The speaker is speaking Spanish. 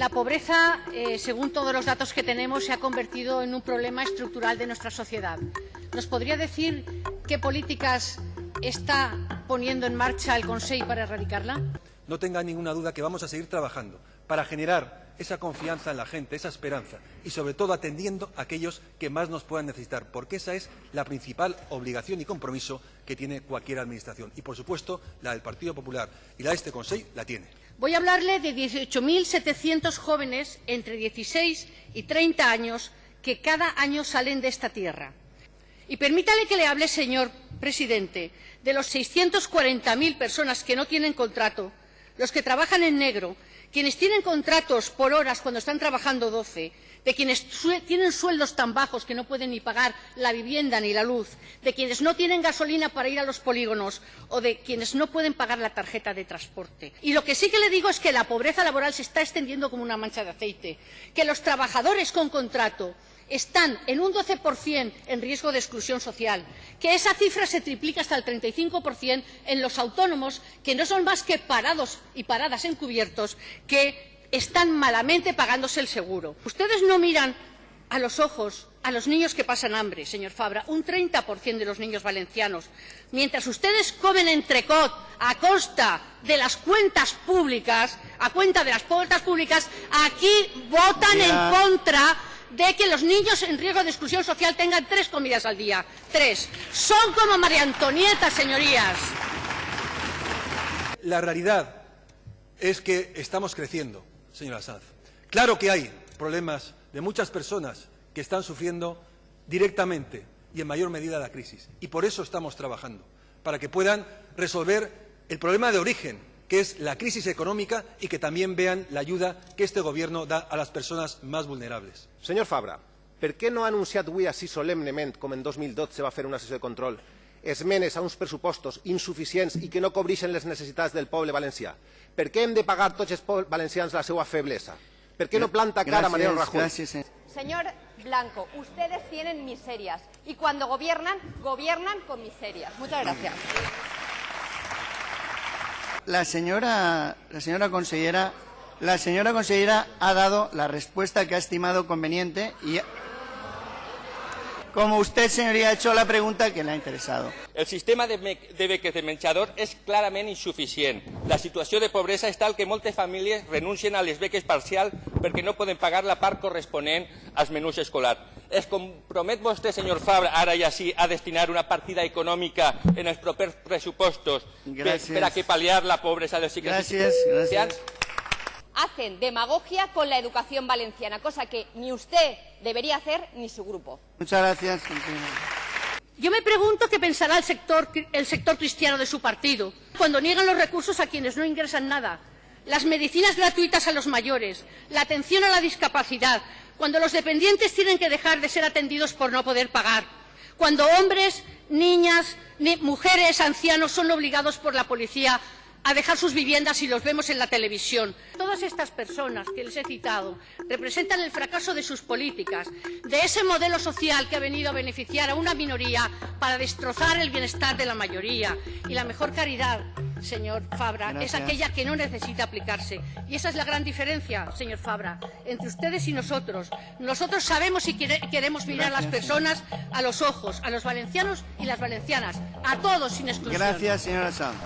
La pobreza, eh, según todos los datos que tenemos, se ha convertido en un problema estructural de nuestra sociedad. ¿Nos podría decir qué políticas está poniendo en marcha el Consejo para erradicarla? No tenga ninguna duda que vamos a seguir trabajando para generar esa confianza en la gente, esa esperanza y sobre todo atendiendo a aquellos que más nos puedan necesitar, porque esa es la principal obligación y compromiso que tiene cualquier administración. Y, por supuesto, la del Partido Popular y la de este Consejo la tiene. Voy a hablarle de 18.700 jóvenes entre 16 y 30 años que cada año salen de esta tierra. Y permítale que le hable, señor presidente, de los 640.000 personas que no tienen contrato, los que trabajan en negro, quienes tienen contratos por horas cuando están trabajando 12, de quienes tienen sueldos tan bajos que no pueden ni pagar la vivienda ni la luz, de quienes no tienen gasolina para ir a los polígonos o de quienes no pueden pagar la tarjeta de transporte. Y lo que sí que le digo es que la pobreza laboral se está extendiendo como una mancha de aceite, que los trabajadores con contrato están en un 12% en riesgo de exclusión social, que esa cifra se triplica hasta el 35% en los autónomos, que no son más que parados y paradas encubiertos, que están malamente pagándose el seguro. Ustedes no miran a los ojos a los niños que pasan hambre, señor Fabra, un 30% de los niños valencianos. Mientras ustedes comen entrecot a costa de las cuentas públicas, a cuenta de las cuentas públicas, aquí votan en contra de que los niños en riesgo de exclusión social tengan tres comidas al día. Tres. Son como María Antonieta, señorías. La realidad es que estamos creciendo, señora Sanz. Claro que hay problemas de muchas personas que están sufriendo directamente y en mayor medida la crisis. Y por eso estamos trabajando, para que puedan resolver el problema de origen, que es la crisis económica y que también vean la ayuda que este Gobierno da a las personas más vulnerables. Senyor Fabra, per què no ha anunciat avui així solemnement, com en 2012 va fer una sessió de control, esmenes a uns pressupostos insuficients i que no cobreixen les necessitats del poble valencià? Per què hem de pagar tots els valencians la seva feblesa? ¿Per qué no planta cara a Mariano Rajoy? Gracias, Señor Blanco, ustedes tienen miserias y cuando gobiernan, gobiernan con miserias. Muchas gracias. La señora, la consellera, la señora consellera ha dado la respuesta que ha estimado conveniente y como usted, señoría, ha hecho la pregunta que le ha interesado. El sistema de, beques de menjador és clarament insuficient. La situació de pobresa és tal que moltes famílies renuncien a les beques perquè no poden pagar la part corresponent als menús escolars. Es compromet vostè, senyor Fabra, ara i així, a destinar una partida econòmica en els propers pressupostos per, per a que pal·liar la pobresa dels cicles Gràcies, gràcies hacen demagogia con la educación valenciana, cosa que ni usted debería hacer ni su grupo. Muchas gracias. Yo me pregunto qué pensará el sector, el sector cristiano de su partido cuando niegan los recursos a quienes no ingresan nada, las medicinas gratuitas a los mayores, la atención a la discapacidad, cuando los dependientes tienen que dejar de ser atendidos por no poder pagar, cuando hombres, niñas, mujeres, ancianos son obligados por la policía a dejar sus viviendas y los vemos en la televisión. Todas estas personas que les he citado representan el fracaso de sus políticas, de ese modelo social que ha venido a beneficiar a una minoría para destrozar el bienestar de la mayoría. Y la mejor caridad, señor Fabra, es aquella que no necesita aplicarse. Y esa es la gran diferencia, señor Fabra, entre ustedes y nosotros. Nosotros sabemos y queremos mirar a las personas a los ojos, a los valencianos y las valencianas, a todos sin exclusión. Gracias, señora Sanz.